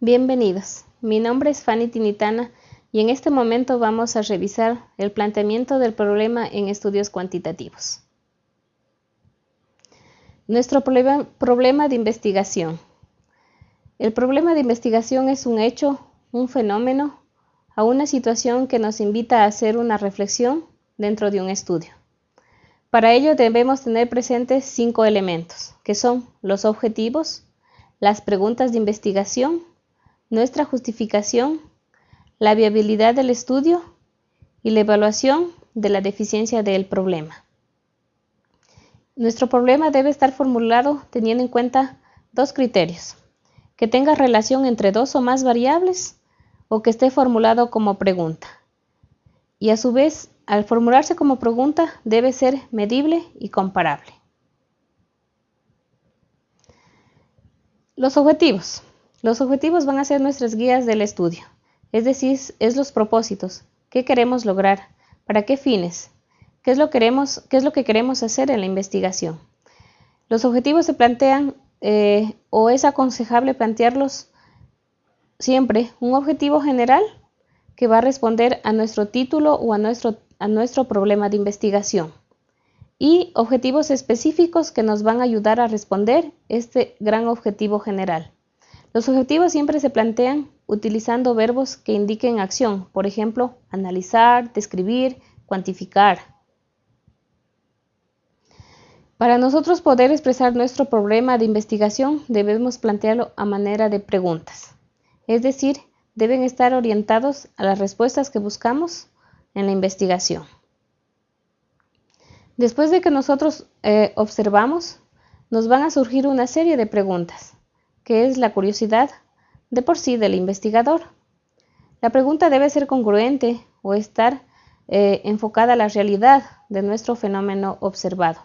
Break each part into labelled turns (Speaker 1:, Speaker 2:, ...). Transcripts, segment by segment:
Speaker 1: Bienvenidos, mi nombre es Fanny Tinitana y en este momento vamos a revisar el planteamiento del problema en estudios cuantitativos. Nuestro problema, de investigación. El problema de investigación es un hecho, un fenómeno, a una situación que nos invita a hacer una reflexión dentro de un estudio. Para ello debemos tener presentes cinco elementos, que son los objetivos, las preguntas de investigación, nuestra justificación, la viabilidad del estudio y la evaluación de la deficiencia del problema. Nuestro problema debe estar formulado teniendo en cuenta dos criterios, que tenga relación entre dos o más variables o que esté formulado como pregunta. Y a su vez, al formularse como pregunta, debe ser medible y comparable. Los objetivos. Los objetivos van a ser nuestras guías del estudio, es decir, es los propósitos, qué queremos lograr, para qué fines, qué es lo, queremos, qué es lo que queremos hacer en la investigación. Los objetivos se plantean eh, o es aconsejable plantearlos siempre un objetivo general que va a responder a nuestro título o a nuestro, a nuestro problema de investigación y objetivos específicos que nos van a ayudar a responder este gran objetivo general. Los objetivos siempre se plantean utilizando verbos que indiquen acción, por ejemplo, analizar, describir, cuantificar. Para nosotros poder expresar nuestro problema de investigación debemos plantearlo a manera de preguntas, es decir, deben estar orientados a las respuestas que buscamos en la investigación. Después de que nosotros eh, observamos, nos van a surgir una serie de preguntas que es la curiosidad de por sí del investigador. La pregunta debe ser congruente o estar eh, enfocada a la realidad de nuestro fenómeno observado.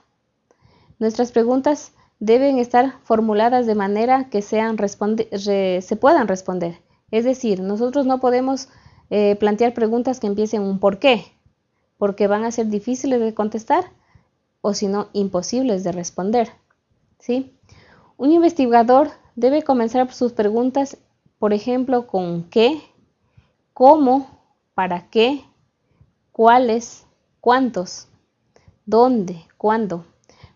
Speaker 1: Nuestras preguntas deben estar formuladas de manera que sean se puedan responder. Es decir, nosotros no podemos eh, plantear preguntas que empiecen un por qué, porque van a ser difíciles de contestar o si no imposibles de responder. ¿sí? Un investigador debe comenzar sus preguntas, por ejemplo, con qué, cómo, para qué, cuáles, cuántos, dónde, cuándo,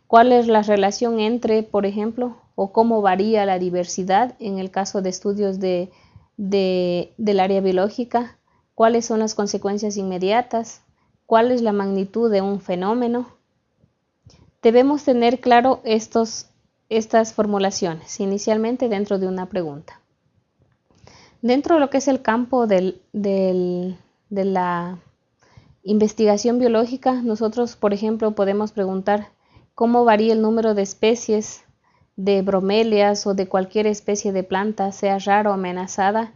Speaker 1: cuál es la relación entre, por ejemplo, o cómo varía la diversidad en el caso de estudios de, del área biológica, cuáles son las consecuencias inmediatas, cuál es la magnitud de un fenómeno. Debemos tener claro estos estas formulaciones, inicialmente dentro de una pregunta. Dentro de lo que es el campo de la investigación biológica, nosotros, por ejemplo, podemos preguntar cómo varía el número de especies de bromelias o de cualquier especie de planta, sea rara o amenazada,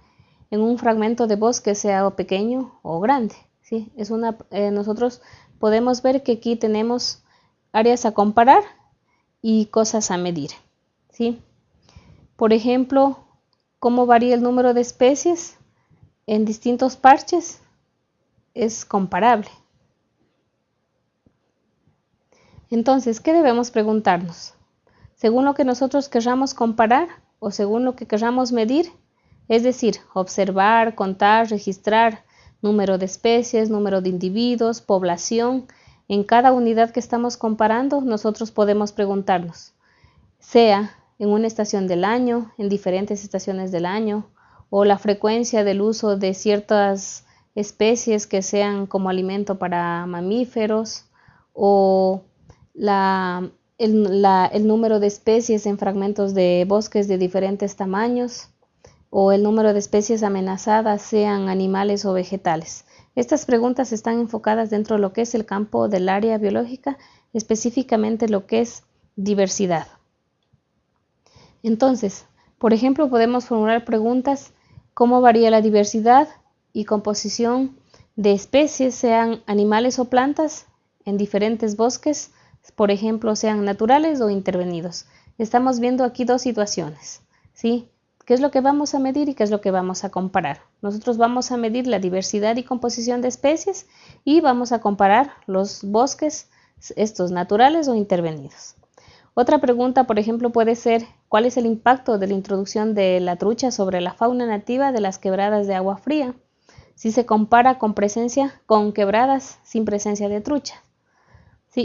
Speaker 1: en un fragmento de bosque, sea pequeño o grande. ¿sí? Es una, eh, nosotros podemos ver que aquí tenemos áreas a comparar y cosas a medir. ¿sí? Por ejemplo, cómo varía el número de especies en distintos parches es comparable. Entonces, ¿qué debemos preguntarnos? Según lo que nosotros querramos comparar o según lo que querramos medir, es decir, observar, contar, registrar número de especies, número de individuos, población, en cada unidad que estamos comparando, nosotros podemos preguntarnos, sea en una estación del año, en diferentes estaciones del año, o la frecuencia del uso de ciertas especies que sean como alimento para mamíferos, o el, número de especies en fragmentos de bosques de diferentes tamaños, o el número de especies amenazadas, sean animales o vegetales. Estas preguntas están enfocadas dentro de lo que es el campo del área biológica, específicamente lo que es diversidad. Entonces, por ejemplo, podemos formular preguntas cómo varía la diversidad y composición de especies, sean animales o plantas, en diferentes bosques, por ejemplo, sean naturales o intervenidos. Estamos viendo aquí dos situaciones, ¿sí? ¿Qué es lo que vamos a medir y qué es lo que vamos a comparar? Nosotros vamos a medir la diversidad y composición de especies y vamos a comparar los bosques, estos naturales o intervenidos. Otra pregunta, por ejemplo, puede ser ¿cuál es el impacto de la introducción de la trucha sobre la fauna nativa de las quebradas de agua fría? Si se compara con presencia con quebradas sin presencia de trucha.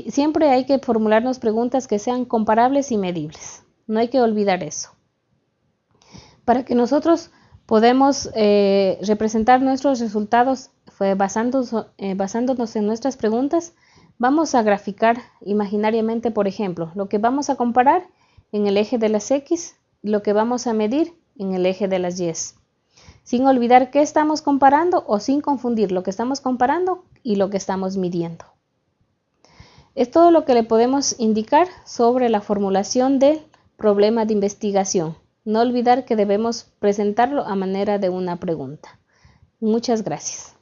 Speaker 1: Siempre hay que formularnos preguntas que sean comparables y medibles. No hay que olvidar eso. Para que nosotros podemos eh, representar nuestros resultados basándonos, eh, basándonos en nuestras preguntas, Vamos a graficar imaginariamente, por ejemplo, lo que vamos a comparar en el eje de las X lo que vamos a medir en el eje de las Y. Sin olvidar qué estamos comparando o sin confundir lo que estamos comparando y lo que estamos midiendo. Es todo lo que le podemos indicar sobre la formulación del problema de investigación. No olvidar que debemos presentarlo a manera de una pregunta. Muchas gracias.